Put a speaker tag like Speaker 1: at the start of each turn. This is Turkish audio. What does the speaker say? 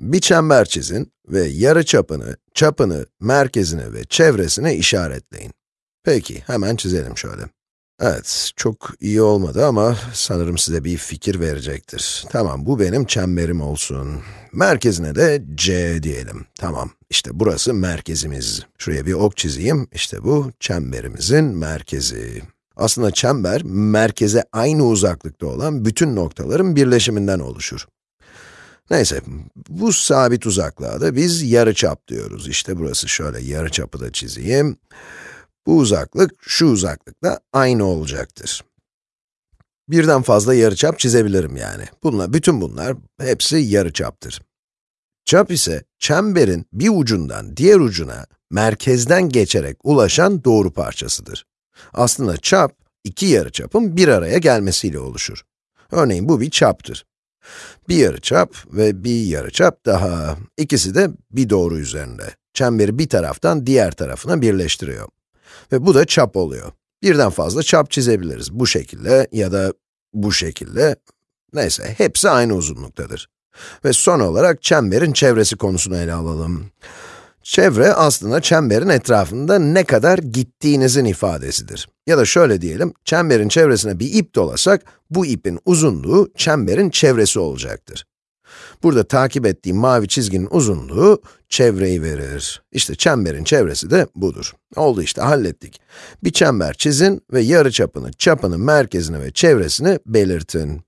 Speaker 1: Bir çember çizin ve yarı çapını, çapını, merkezini ve çevresini işaretleyin. Peki, hemen çizelim şöyle. Evet, çok iyi olmadı ama sanırım size bir fikir verecektir. Tamam, bu benim çemberim olsun. Merkezine de C diyelim. Tamam, işte burası merkezimiz. Şuraya bir ok çizeyim, işte bu çemberimizin merkezi. Aslında çember, merkeze aynı uzaklıkta olan bütün noktaların birleşiminden oluşur. Neyse, bu sabit uzaklığa da biz yarıçap diyoruz. İşte burası şöyle yarıçapı da çizeyim. Bu uzaklık, şu uzaklıkla aynı olacaktır. Birden fazla yarıçap çizebilirim yani. Bunlar, bütün bunlar hepsi yarıçaptır. Çap ise çemberin bir ucundan diğer ucuna merkezden geçerek ulaşan doğru parçasıdır. Aslında çap, iki yarıçapın bir araya gelmesiyle oluşur. Örneğin bu bir çaptır. Bir yarıçap ve bir yarıçap daha. İkisi de bir doğru üzerinde. Çemberi bir taraftan diğer tarafına birleştiriyor. Ve bu da çap oluyor. Birden fazla çap çizebiliriz. Bu şekilde ya da bu şekilde. Neyse, hepsi aynı uzunluktadır. Ve son olarak çemberin çevresi konusunu ele alalım. Çevre aslında çemberin etrafında ne kadar gittiğinizin ifadesidir. Ya da şöyle diyelim, çemberin çevresine bir ip dolasak, bu ipin uzunluğu çemberin çevresi olacaktır. Burada takip ettiğim mavi çizginin uzunluğu çevreyi verir. İşte çemberin çevresi de budur. Oldu işte, hallettik. Bir çember çizin ve yarıçapını, çapını, merkezini ve çevresini belirtin.